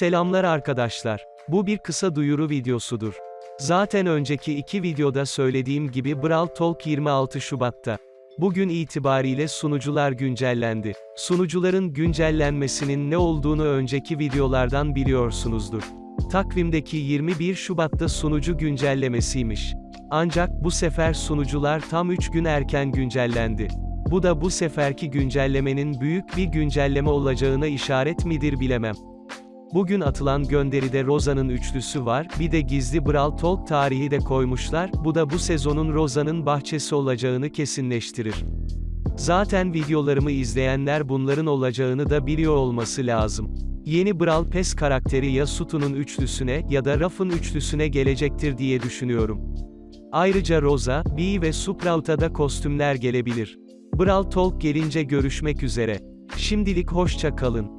Selamlar arkadaşlar. Bu bir kısa duyuru videosudur. Zaten önceki iki videoda söylediğim gibi Brawl Talk 26 Şubat'ta. Bugün itibariyle sunucular güncellendi. Sunucuların güncellenmesinin ne olduğunu önceki videolardan biliyorsunuzdur. Takvimdeki 21 Şubat'ta sunucu güncellemesiymiş. Ancak bu sefer sunucular tam 3 gün erken güncellendi. Bu da bu seferki güncellemenin büyük bir güncelleme olacağına işaret midir bilemem. Bugün atılan gönderide Roza'nın üçlüsü var, bir de gizli Brawl Talk tarihi de koymuşlar, bu da bu sezonun Roza'nın bahçesi olacağını kesinleştirir. Zaten videolarımı izleyenler bunların olacağını da biliyor olması lazım. Yeni Brawl Pass karakteri ya Sutu'nun üçlüsüne ya da Ruff'ın üçlüsüne gelecektir diye düşünüyorum. Ayrıca Rosa, Bee ve Sprout'a da kostümler gelebilir. Brawl Talk gelince görüşmek üzere. Şimdilik hoşça kalın.